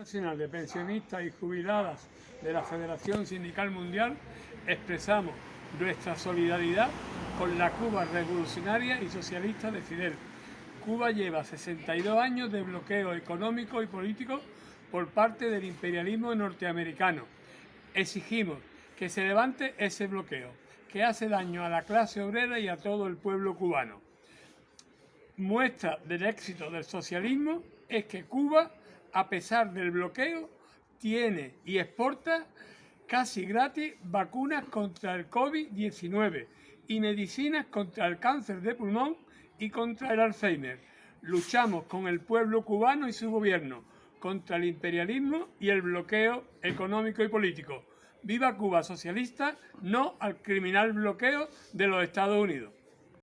Nacional de Pensionistas y Jubiladas de la Federación Sindical Mundial expresamos nuestra solidaridad con la Cuba revolucionaria y socialista de Fidel. Cuba lleva 62 años de bloqueo económico y político por parte del imperialismo norteamericano. Exigimos que se levante ese bloqueo, que hace daño a la clase obrera y a todo el pueblo cubano. Muestra del éxito del socialismo es que Cuba a pesar del bloqueo, tiene y exporta casi gratis vacunas contra el COVID-19 y medicinas contra el cáncer de pulmón y contra el Alzheimer. Luchamos con el pueblo cubano y su gobierno contra el imperialismo y el bloqueo económico y político. ¡Viva Cuba socialista! No al criminal bloqueo de los Estados Unidos.